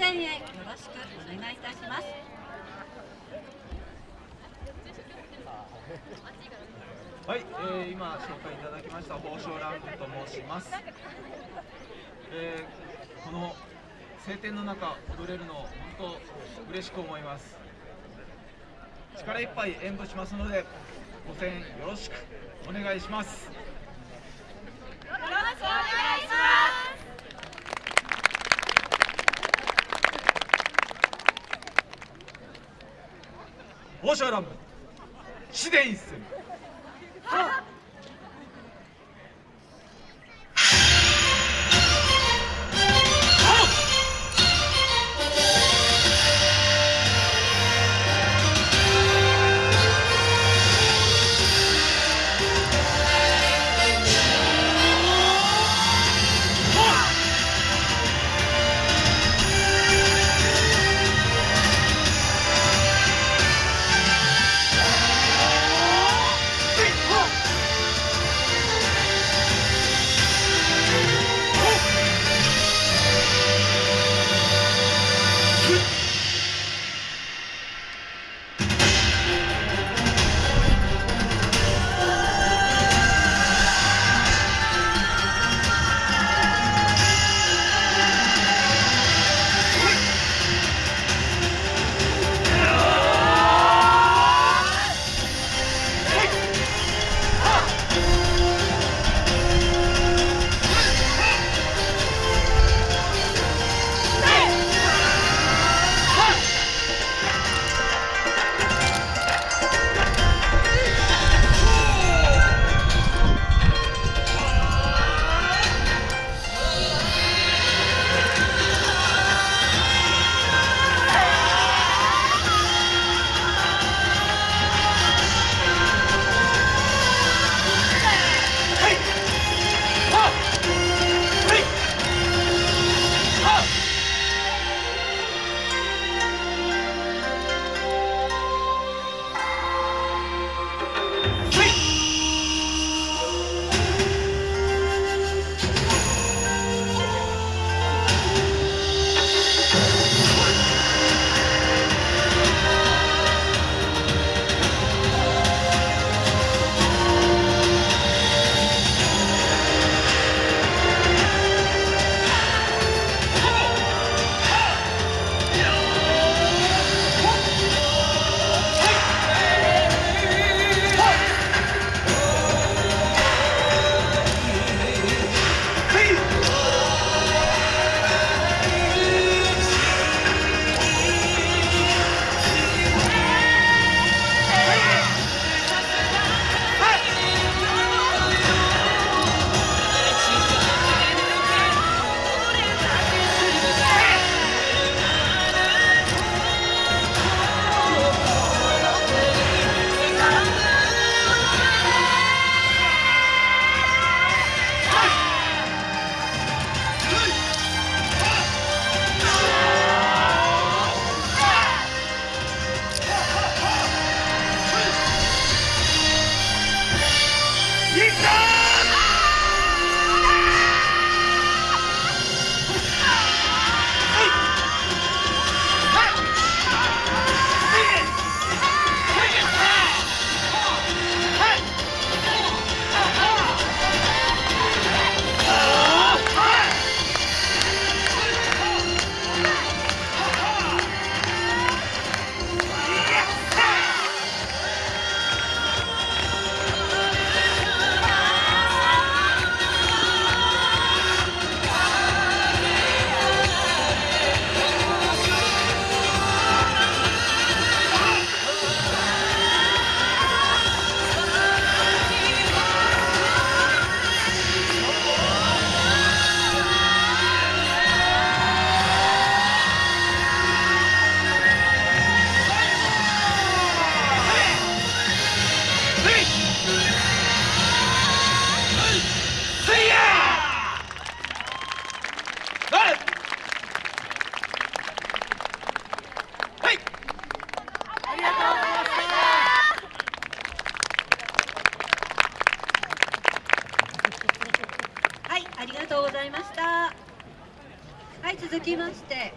声援よろしくお願いいたします。はい、えー、今紹介いただきました宝生ランプと申します、えー、この晴天の中踊れるの本当嬉しく思います。力いっぱい演舞しますのでご声援よろしくお願いしますよろしくお願いします宝生ランプ自続きまして